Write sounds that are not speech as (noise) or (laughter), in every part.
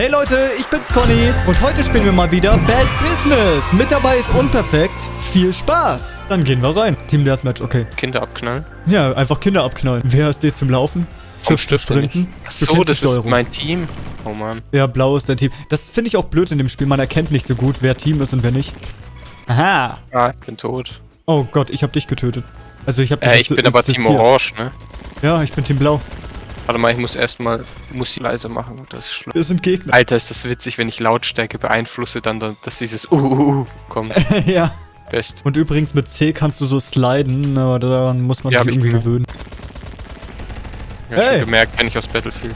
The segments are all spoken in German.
Hey Leute, ich bin's Conny und heute spielen wir mal wieder Bad Business. Mit dabei ist Unperfekt. Viel Spaß. Dann gehen wir rein. Team Deathmatch, okay. Kinder abknallen. Ja, einfach Kinder abknallen. Wer ist dir zum Laufen? Shift zu sprinten. Ach Du so, kennst die das ist mein Team. Oh Mann. Ja, blau ist dein Team. Das finde ich auch blöd in dem Spiel. Man erkennt nicht so gut, wer Team ist und wer nicht. Aha. Ah, ich bin tot. Oh Gott, ich habe dich getötet. Also ich habe Äh, ich bin aber Team Orange, ne? Ja, ich bin Team Blau. Warte mal, ich muss erstmal Musik leiser machen. Das ist schlimm. Wir sind Gegner. Alter, ist das witzig, wenn ich Lautstärke beeinflusse, dann, dann dass dieses uh, uh, uh kommt. (laughs) ja. Best. Und übrigens mit C kannst du so sliden, aber daran muss man Ja, sich hab ich irgendwie gewöhnen. Ja, Hey. schon gemerkt, kenn ich aus Battlefield.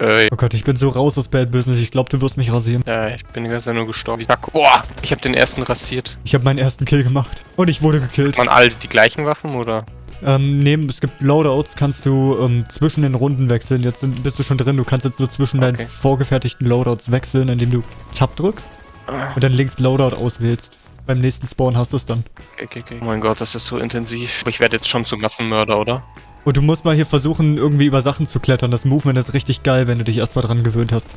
Äh, Oh Gott, ich bin so raus aus Bad Business. Ich glaube, du wirst mich rasieren. ja, ich bin die ganze Zeit nur gestorben. Ich sag, boah, ich habe den ersten rasiert. Ich habe meinen ersten Kill gemacht. Und ich wurde gekillt. Man alle die gleichen Waffen oder? Ähm, neben, es gibt Loadouts, kannst du ähm, zwischen den Runden wechseln. Jetzt sind, bist du schon drin. Du kannst jetzt nur zwischen deinen Okay. vorgefertigten Loadouts wechseln, indem du Tab drückst und dann links Loadout auswählst. Beim nächsten Spawn hast du es dann. Okay, okay, okay. Oh mein Gott, das ist so intensiv. Ich werde jetzt schon zum Massenmörder, oder? Und du musst mal hier versuchen, irgendwie über Sachen zu klettern. Das Movement ist richtig geil, wenn du dich erstmal dran gewöhnt hast.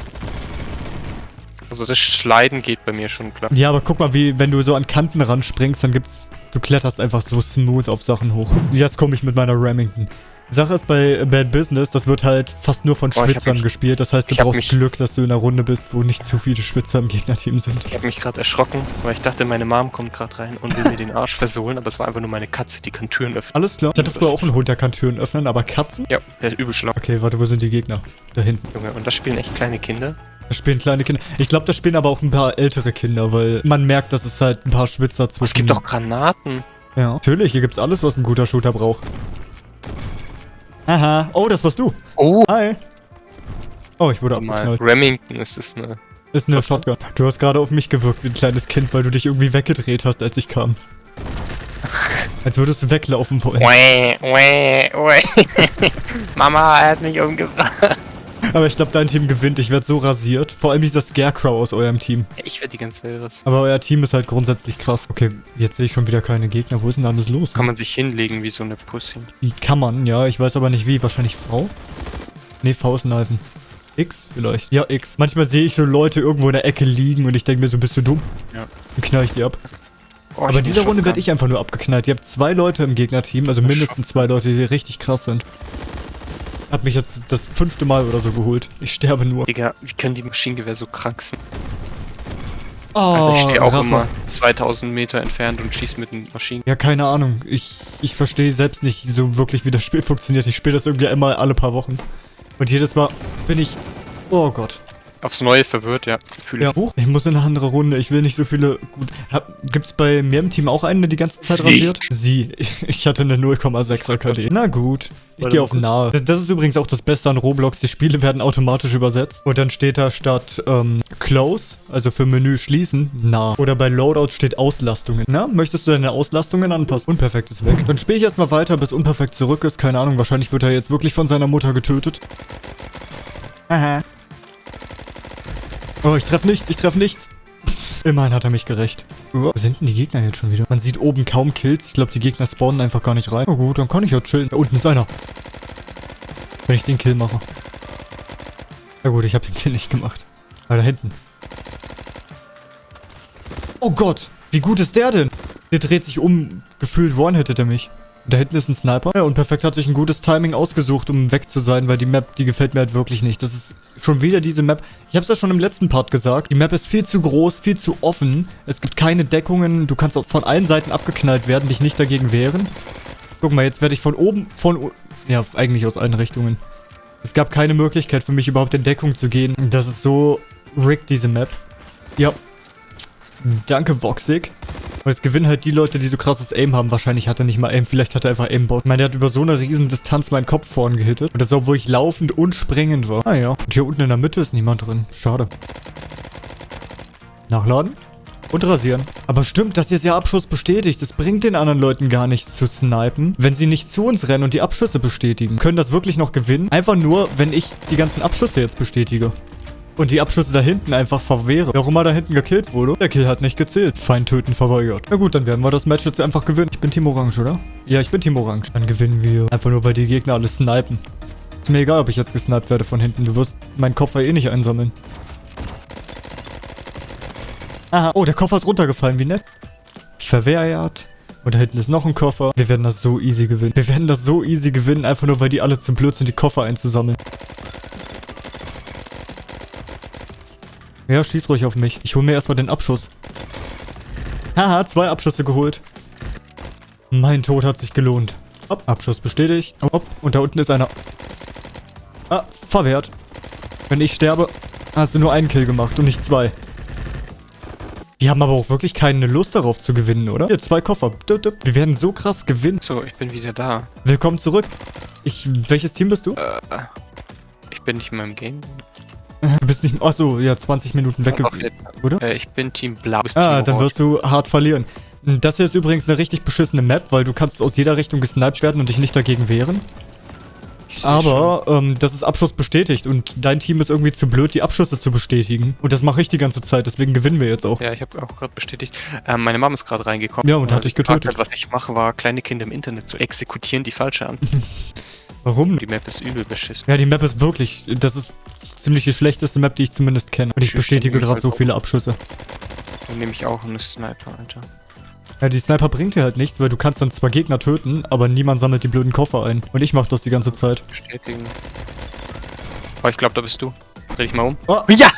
Also das Schleiden geht bei mir schon klar. Ja, aber guck mal, wie, wenn du so an Kanten ranspringst, dann gibt's. Du kletterst einfach so smooth auf Sachen hoch. Jetzt komme ich mit meiner Remington. Sache ist bei Bad Business, das wird halt fast nur von hab Schwitzern mich- gespielt. Das heißt, du brauchst mich- Glück, dass du in einer Runde bist, wo nicht zu viele Schwitzer im Gegnerteam sind. Ich habe mich gerade erschrocken, weil ich dachte, meine Mom kommt gerade rein und will mir den Arsch versohlen, aber es war einfach nur meine Katze, die kann Türen öffnen. Alles klar. Ich hatte früher auch einen Hund, der kann Türen öffnen, aber Katzen? Ja, der ist übel schlau, Okay, warte, wo sind die Gegner? Da hinten. Junge. Und das spielen echt kleine Kinder. Da spielen kleine Kinder. Ich glaube, da spielen aber auch ein paar ältere Kinder, weil man merkt, dass es halt ein paar Schwitzer zwischen... Oh, es gibt auch Granaten. Ja. Natürlich, hier gibt's alles, was ein guter Shooter braucht. Aha. Oh, das warst du. Oh, Hi. Oh, ich wurde abgeknallt. Remington ist es eine. Ist eine Shotgun. Du hast gerade auf mich gewirkt wie ein kleines Kind, weil du dich irgendwie weggedreht hast, als ich kam. Als würdest du weglaufen wollen. (laughs) Mama, er hat mich umgebracht. Aber ich glaube, dein Team gewinnt. Ich werde so rasiert. Vor allem dieser Scarecrow aus eurem Team. Ich werde die ganze Zeit was. Aber euer Team ist halt grundsätzlich krass. Okay, jetzt sehe ich schon wieder keine Gegner. Wo ist denn alles los? Kann man sich hinlegen wie so eine Pussy. Wie kann man? Ja, ich weiß aber nicht wie. Wahrscheinlich V? Nee, V ist ein Alpen. X vielleicht. Ja, X. Manchmal sehe ich so Leute irgendwo in der Ecke liegen und ich denke mir so, bist du dumm? Ja. Dann knall ich die ab. Oh, Aber in dieser Runde werde ich einfach nur abgeknallt. Ihr habt zwei Leute im Gegnerteam, also mindestens zwei Leute, die richtig krass sind. Hab mich jetzt das fünfte Mal oder so geholt. Ich sterbe nur. Digga, wie können die Maschinengewehr so krank sein? Oh, Alter, ich stehe auch Rache. immer 2000 Meter entfernt und schieß mit einem Maschinen. Ja, keine Ahnung. Ich, ich verstehe selbst nicht so wirklich, wie das Spiel funktioniert. Ich spiele das irgendwie immer alle paar Wochen. Und jedes Mal bin ich... Oh Gott. Aufs Neue verwirrt, ja. Fühle Ja, ich. hoch. Ich muss in eine andere Runde. Ich will nicht so viele... Gut. Hab, gibt's bei mir im Team auch einen, der die ganze Zeit Sie. rasiert? Sie. (laughs) Ich hatte eine 0,6er KD. (laughs) Na gut. Ich gehe auf nahe. Das- Das ist übrigens auch das Beste an Roblox. Die Spiele werden automatisch übersetzt. Und dann steht da statt ähm, Close, also für Menü schließen, nah. Oder bei Loadout steht Auslastungen. Na, möchtest du deine Auslastungen anpassen? Unperfekt ist weg. Dann spiele ich erstmal weiter, bis Unperfekt zurück ist. Keine Ahnung, wahrscheinlich wird er jetzt wirklich von seiner Mutter getötet. Aha. Oh, ich treffe nichts, ich treffe nichts. Immerhin hat er mich gerecht. Wo sind denn die Gegner jetzt schon wieder? Man sieht oben kaum Kills. Ich glaube, die Gegner spawnen einfach gar nicht rein. Oh gut, dann kann ich ja chillen. Da unten ist einer. Wenn ich den Kill mache. Na gut, ich habe den Kill nicht gemacht. Aber da hinten. Oh Gott, wie gut ist der denn? Der dreht sich um. Gefühlt one-hittet er mich. Da hinten ist ein Sniper. Ja, und Perfekt hat sich ein gutes Timing ausgesucht, um weg zu sein, weil die Map, die gefällt mir halt wirklich nicht. Das ist schon wieder diese Map. Ich habe es ja schon im letzten Part gesagt. Die Map ist viel zu groß, viel zu offen. Es gibt keine Deckungen. Du kannst von allen Seiten abgeknallt werden, dich nicht dagegen wehren. Guck mal, jetzt werde ich von oben, von... Ja, eigentlich aus allen Richtungen. Es gab keine Möglichkeit für mich überhaupt in Deckung zu gehen. Das ist so rigged, diese Map. Ja. Danke, Voxig. Und es gewinnen halt die Leute, die so krasses Aim haben. Wahrscheinlich hat er nicht mal Aim, vielleicht hat er einfach Aimbot. Ich meine, der hat über so eine riesen Distanz meinen Kopf vorn gehittet. Und das obwohl ich laufend und springend war. Ah ja. Und hier unten in der Mitte ist niemand drin. Schade. Nachladen. Und rasieren. Aber stimmt, das ist ja Abschuss bestätigt. Es bringt den anderen Leuten gar nichts zu snipen, wenn sie nicht zu uns rennen und die Abschüsse bestätigen. Können das wirklich noch gewinnen? Einfach nur, wenn ich die ganzen Abschüsse jetzt bestätige. Und die Abschüsse da hinten einfach verwehre. Wer auch immer da hinten gekillt wurde, der Kill hat nicht gezählt. Feind töten verweigert. Na gut, dann werden wir das Match jetzt einfach gewinnen. Ich bin Team Orange, oder? Ja, ich bin Team Orange. Dann gewinnen wir. Einfach nur, weil die Gegner alle snipen. Ist mir egal, ob ich jetzt gesniped werde von hinten. Du wirst meinen Koffer eh nicht einsammeln. Aha. Oh, der Koffer ist runtergefallen. Wie nett. Verwehrt. Und da hinten ist noch ein Koffer. Wir werden das so easy gewinnen. Wir werden das so easy gewinnen, einfach nur, weil die alle zu blöd sind, die Koffer einzusammeln. Ja, schieß ruhig auf mich. Ich hole mir erstmal den Abschuss. Haha, zwei Abschüsse geholt. Mein Tod hat sich gelohnt. Hopp, Abschuss bestätigt. Hopp, und da unten ist einer. Ah, verwehrt. Wenn ich sterbe, hast du nur einen Kill gemacht und nicht zwei. Die haben aber auch wirklich keine Lust darauf zu gewinnen, oder? Hier, zwei Koffer. Wir werden so krass gewinnen. So, ich bin wieder da. Willkommen zurück. Ich, welches Team bist du? Äh, ich bin nicht in meinem Game. Bist nicht... Achso, ja, 20 Minuten weg, Ach, jetzt- oder? Äh, ich bin Team Blau. Ah, Team dann wirst du hart verlieren. Das hier ist übrigens eine richtig beschissene Map, weil du kannst aus jeder Richtung gesniped werden und dich nicht dagegen wehren. Aber ähm, das ist Abschuss bestätigt und dein Team ist irgendwie zu blöd, die Abschüsse zu bestätigen. Und das mache ich die ganze Zeit, deswegen gewinnen wir jetzt auch. Ja, ich habe auch gerade bestätigt. Ähm, meine Mom ist gerade reingekommen. Ja, und hat dich getötet. Hat, was ich mache, war kleine Kinder im Internet zu exekutieren, die falsche an. (laughs) Warum? Die Map ist übel beschissen. Ja, die Map ist wirklich, das ist ziemlich die schlechteste Map, die ich zumindest kenne. Und ich Tschüss, bestätige gerade halt so viele Abschüsse. Dann nehme ich auch eine Sniper, Alter. Ja, die Sniper bringt dir halt nichts, weil du kannst dann zwar Gegner töten, aber niemand sammelt die blöden Koffer ein. Und ich mach das die ganze Zeit. Bestätigen. Oh, ich glaube, da bist du. Dreh dich mal um. Oh, (laughs) Ja!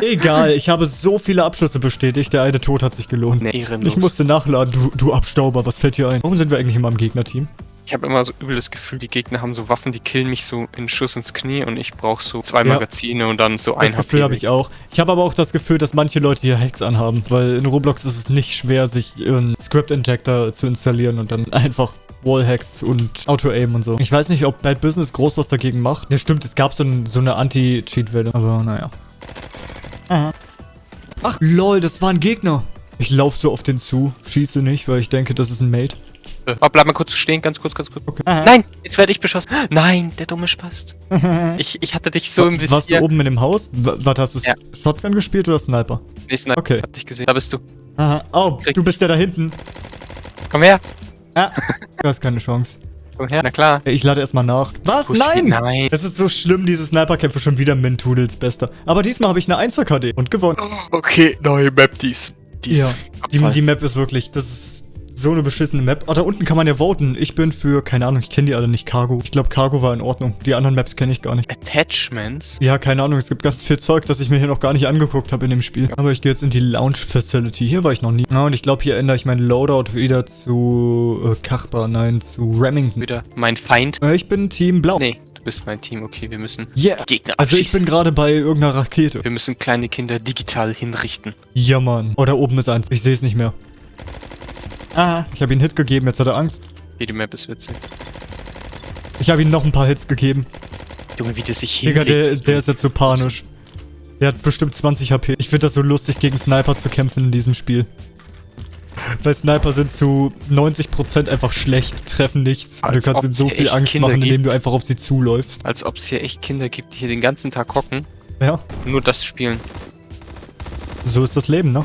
egal, ich habe so viele Abschüsse bestätigt, der eine Tod hat sich gelohnt. Nee. Ich musste nachladen, du, du Abstauber, was fällt dir ein? Warum sind wir eigentlich immer im Gegnerteam? Ich habe immer so übel das Gefühl, die Gegner haben so Waffen, die killen mich so in Schuss ins Knie und ich brauche so zwei Ja. Magazine und dann so ein Das Gefühl habe ich auch. Ich habe aber auch das Gefühl, dass manche Leute hier Hacks anhaben, weil in Roblox ist es nicht schwer, sich einen Script-Injector zu installieren und dann einfach Wallhacks und Auto-Aim und so. Ich weiß nicht, ob Bad Business groß was dagegen macht. Ja, stimmt, es gab so, ein, so eine Anti-Cheat-Welle, aber naja. Aha. Ach, lol, das war ein Gegner. Ich laufe so auf den zu, schieße nicht, weil ich denke, das ist ein Mate. Oh, bleib mal kurz stehen, ganz kurz, ganz kurz. Okay. Nein, jetzt werde ich beschossen. (gasps) Nein, der dumme Spast. (laughs) Ich, ich hatte dich so im Warst du Visier. oben in dem Haus? W- Warte, hast du Ja. Shotgun gespielt oder Sniper? Nee, Sniper, Okay. hab dich gesehen. Da bist du. Aha. Oh, Krieg du bist ja da hinten. Komm her. Ah, (laughs) du hast keine Chance. Komm her, na klar. Ich lade erstmal nach. Was? Ist Nein! Nein. Es ist so schlimm, diese Sniperkämpfe schon wieder Mintudels bester. Aber diesmal habe ich eine 1er KD und gewonnen. Okay, neue Map, die ist. Die Ja, die, die Map ist wirklich, das ist so eine beschissene Map. Oh, da unten kann man ja voten. Ich bin für, keine Ahnung, ich kenne die alle nicht, Cargo. Ich glaube, Cargo war in Ordnung. Die anderen Maps kenne ich gar nicht. Attachments. Ja, keine Ahnung, es gibt ganz viel Zeug, das ich mir hier noch gar nicht angeguckt habe in dem Spiel. Aber ich gehe jetzt in die Lounge Facility. Hier war ich noch nie. Ja, und ich glaube, hier ändere ich meinen Loadout wieder zu äh, Kachbar, nein, zu Remington. Wieder mein Feind. Äh, ich bin Team Blau. Nee, du bist mein Team. Okay, wir müssen Yeah. Gegner Also ich bin gerade bei irgendeiner Rakete. Wir müssen kleine Kinder digital hinrichten. Ja, Mann. Oh, da oben ist eins. Ich sehe es nicht mehr. Ah, ich habe ihm einen Hit gegeben, jetzt hat er Angst. Okay, die Map ist witzig. Ich habe ihm noch ein paar Hits gegeben. Junge, wie der sich Digga, der, hinlegt. der ist jetzt so panisch. Der hat bestimmt 20 HP. Ich finde das so lustig, gegen Sniper zu kämpfen in diesem Spiel. Weil Sniper sind zu 90% einfach schlecht, treffen nichts. Als du kannst ihnen so viel Angst Kinder machen, indem gibt. du einfach auf sie zuläufst. Als ob es hier echt Kinder gibt, die hier den ganzen Tag hocken Ja, nur das spielen. so ist das Leben, ne?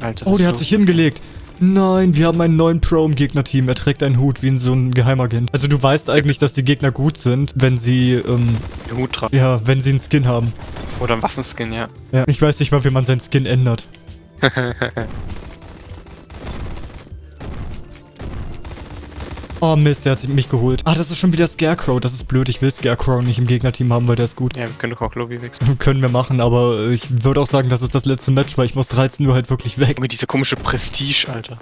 Alter. Oh, der so. hat sich hingelegt. Nein, wir haben einen neuen Pro im Gegnerteam. Er trägt einen Hut wie in so ein Geheimagent. Also du weißt eigentlich, dass die Gegner gut sind, wenn sie, ähm, den Hut tragen. ja, wenn sie einen Skin haben. Oder ein Waffenskin, ja. Ja. Ich weiß nicht mal, wie man seinen Skin ändert. (laughs) Oh Mist, der hat mich geholt. Ah, das ist schon wieder Scarecrow. Das ist blöd. Ich will Scarecrow nicht im Gegnerteam haben, weil der ist gut. Ja, wir können doch auch Lobby wechseln. (laughs) Können wir machen, aber ich würde auch sagen, das ist das letzte Match, weil ich muss 13 Uhr halt wirklich weg. Junge, dieser komische Prestige, Alter.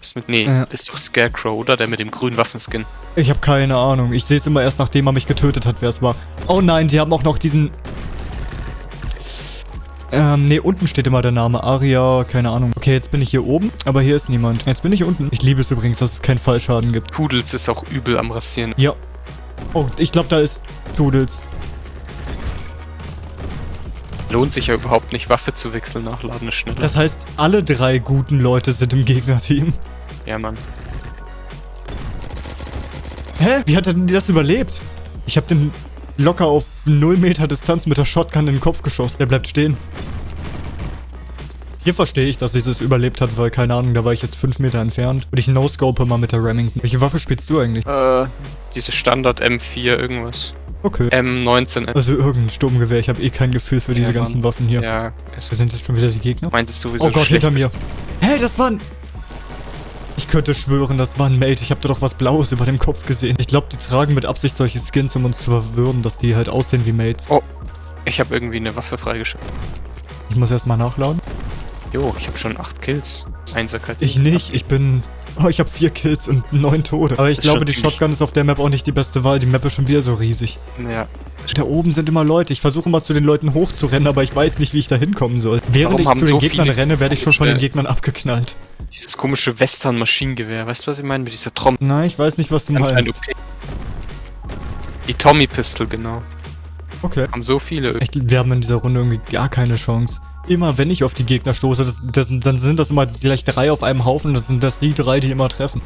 Das mit. Nee, Ja. das ist doch Scarecrow, oder? Der mit dem grünen Waffenskin. Ich habe keine Ahnung. Ich sehe es immer erst, nachdem er mich getötet hat, wer es war. Oh nein, die haben auch noch diesen... Ähm, nee, unten steht immer der Name. Aria, keine Ahnung. Okay, jetzt bin ich hier oben, aber hier ist niemand. Jetzt bin ich unten. Ich liebe es übrigens, dass es keinen Fallschaden gibt. Pudels ist auch übel am Rasieren. Ja. Oh, ich glaube, da ist Doodles. Lohnt sich ja überhaupt nicht, Waffe zu wechseln, nachladen ist schneller. Das heißt, alle drei guten Leute sind im Gegnerteam. ja, Mann. Hä? Wie hat er denn das überlebt? Ich habe den locker auf 0 Meter Distanz mit der Shotgun in den Kopf geschossen. Der bleibt stehen. Hier verstehe ich, dass sie es überlebt hat, weil, keine Ahnung, da war ich jetzt 5 Meter entfernt. Und ich no-scope mal mit der Remington. Welche Waffe spielst du eigentlich? Äh, diese Standard M4 irgendwas. Okay. M19. Also irgendein Sturmgewehr. Ich habe eh kein Gefühl für diese Ja, ganzen. Waffen hier. Ja, Wo sind jetzt schon wieder die Gegner? meint es sowieso Oh Gott, hinter mir. ist. Hey, das war ein... Ich könnte schwören, das war ein Mate. Ich habe da doch was Blaues über dem Kopf gesehen. Ich glaube, die tragen mit Absicht solche Skins, um uns zu verwirren, dass die halt aussehen wie Mates. Oh, ich habe irgendwie eine Waffe freigeschaltet. Ich muss erstmal nachladen. Jo, ich habe schon 8 Kills. Einserkeit. Ich nicht. Ich bin... Oh, ich habe vier Kills und neun Tode. Aber ich glaube, die Shotgun ist auf der Map auch nicht die beste Wahl. Die Map ist schon wieder so riesig. Ja. Da oben sind immer Leute. Ich versuche immer zu den Leuten hochzurennen, aber ich weiß nicht, wie ich da hinkommen soll. Während Warum ich zu den so Gegnern renne, werde ich schon von den Gegnern abgeknallt. Dieses komische Western-Maschinengewehr. Weißt du, was ich meine? Mit dieser Trommel. Nein, ich weiß nicht, was du meinst. okay. Die Tommy-Pistol, genau. Okay. Haben so viele. Echt, wir haben in dieser Runde irgendwie gar keine Chance. Immer wenn ich auf die Gegner stoße, das, das, dann sind das immer gleich drei auf einem Haufen. Das sind das die drei, die immer treffen.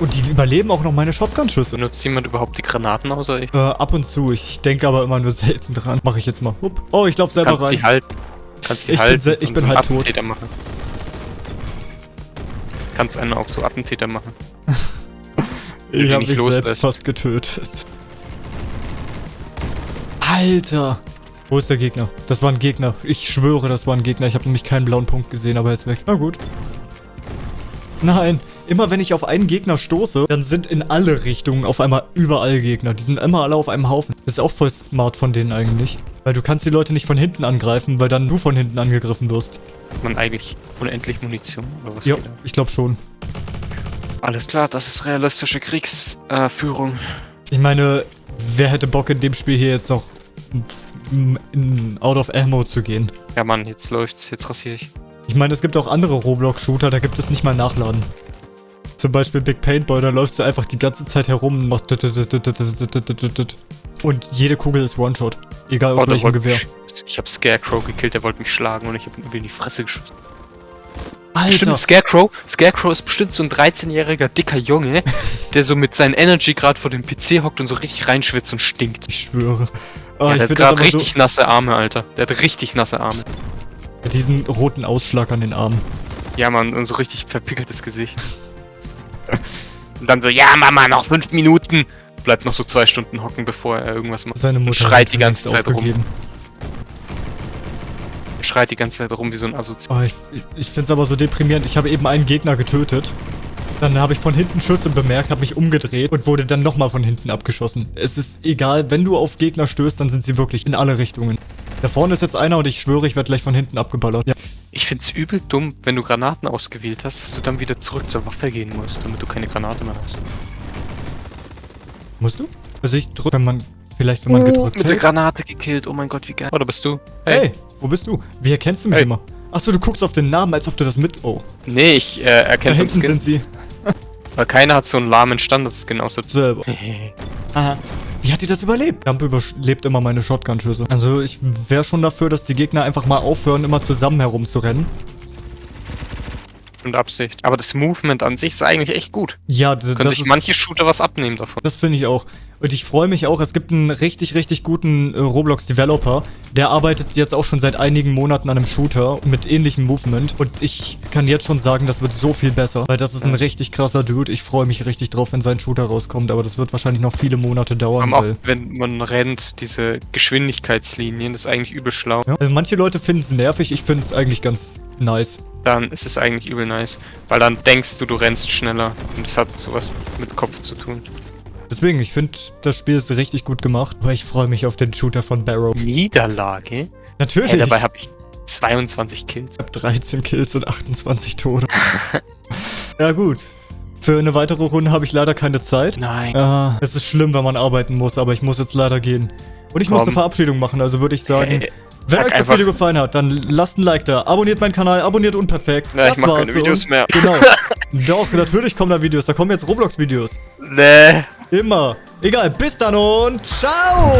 Und die überleben auch noch meine Shotgun-Schüsse. Benutzt jemand überhaupt die Granaten außer ich? Äh, ab und zu. Ich denke aber immer nur selten dran. Mache ich jetzt mal. Hup. Oh, ich laufe selber Kannst rein. sie halten. Kannst sie Ich bin halten. se- ich bin so halb tot. Attentäter machen. Kannst einen auch so Attentäter machen. (laughs) Ich habe mich selbst loslässt. fast getötet. Alter. Wo ist der Gegner? Das war ein Gegner. Ich schwöre, das war ein Gegner. Ich habe nämlich keinen blauen Punkt gesehen, aber er ist weg. Na gut. Nein. Immer wenn ich auf einen Gegner stoße, dann sind in alle Richtungen auf einmal überall Gegner. Die sind immer alle auf einem Haufen. Das ist auch voll smart von denen eigentlich. Weil du kannst die Leute nicht von hinten angreifen, weil dann du von hinten angegriffen wirst. Hat man eigentlich unendlich Munition oder was? Ja, ich glaube schon. Alles klar, das ist realistische Kriegsführung. Äh. Ich meine, wer hätte Bock in dem Spiel hier jetzt noch in, in out of ammo zu gehen? ja, Mann, jetzt läuft's. Jetzt rasiere ich. Ich meine, es gibt auch andere Roblox-Shooter, da gibt es nicht mal Nachladen. Zum Beispiel Big Paintball, da läufst du einfach die ganze Zeit herum und machst und jede Kugel ist One-Shot. Egal auf Oh, welchem Gewehr. Ich habe Scarecrow gekillt, der wollte mich schlagen und ich habe ihn in die Fresse geschossen. Bestimmt Alter, Scarecrow. Scarecrow ist bestimmt so ein 13-jähriger dicker Junge, (laughs) der so mit seinem Energy gerade vor dem PC hockt und so richtig reinschwitzt und stinkt. ich schwöre. Oh, ja, der hat gerade richtig nasse Arme, Alter. Der hat richtig nasse Arme. so, diesen roten Ausschlag an den Armen. Ja, Mann, und so richtig verpickeltes Gesicht. Und dann so, ja, Mama, noch fünf Minuten. Bleibt noch so zwei Stunden hocken, bevor er irgendwas macht. Seine Mutter schreit hat die ganze Zeit rum. aufgegeben. Schreit die ganze Zeit rum wie so ein Assoziat. Oh, ich ich, ich finde es aber so deprimierend. Ich habe eben einen Gegner getötet. Dann habe ich von hinten Schüsse bemerkt, habe mich umgedreht und wurde dann nochmal von hinten abgeschossen. Es ist egal, wenn du auf Gegner stößt, dann sind sie wirklich in alle Richtungen. Da vorne ist jetzt einer und ich schwöre, ich werde gleich von hinten abgeballert. Ja. Ich find's übel dumm, wenn du Granaten ausgewählt hast, dass du dann wieder zurück zur Waffe gehen musst, damit du keine Granate mehr hast. Musst du? Also ich drücke, wenn man, vielleicht wenn man gedrückt Mit der hält. Granate gekillt, oh mein Gott, wie geil. Oh, da bist du. Hey, wo bist du? Wie erkennst du mich Hey. immer? Achso, du guckst auf den Namen, als ob du das mit... Oh, Nee, ich äh, da erkenne hinten Skin, sind sie. weil keiner hat so einen lahmen Standardskin außer. Selber. (laughs) Aha. Wie hat die das überlebt? Dump überlebt immer meine Shotgun-Schüsse. Also ich wäre schon dafür, dass die Gegner einfach mal aufhören, immer zusammen herumzurennen. Und Absicht. Aber das Movement an sich ist eigentlich echt gut. Ja, d- Können das sich ist, manche Shooter was abnehmen davon. Das finde ich auch. Und ich freue mich auch, es gibt einen richtig, richtig guten äh, Roblox-Developer. Der arbeitet jetzt auch schon seit einigen Monaten an einem Shooter mit ähnlichem Movement. Und ich kann jetzt schon sagen, das wird so viel besser. Weil das ist ein richtig krasser Dude. Ich freue mich richtig drauf, wenn sein Shooter rauskommt. Aber das wird wahrscheinlich noch viele Monate dauern. Auch wenn man rennt, diese Geschwindigkeitslinien, das ist eigentlich übel schlau. ja. also manche Leute finden es nervig, ich finde es eigentlich ganz nice. Dann ist es eigentlich übel nice. Weil dann denkst du, du rennst schneller. Und das hat sowas mit Kopf zu tun. Deswegen, ich finde, das Spiel ist richtig gut gemacht. Aber ich freue mich auf den Shooter von Barrow. Niederlage? Natürlich. Hey, dabei habe ich 22 Kills. Ich habe 13 Kills und 28 Tode. (laughs) ja gut. Für eine weitere Runde habe ich leider keine Zeit. Nein. Ja, es ist schlimm, wenn man arbeiten muss, aber ich muss jetzt leider gehen. Und ich muss Komm. eine Verabschiedung machen, also würde ich sagen, Hey, wenn euch das Video gefallen hat, dann lasst ein Like da, abonniert meinen Kanal, abonniert unperfekt. Ja, ich Das mach war's keine Videos und- mehr. Genau. (laughs) Doch, natürlich kommen da Videos, da kommen jetzt Roblox-Videos. Nee. Immer. Egal, bis dann und ciao!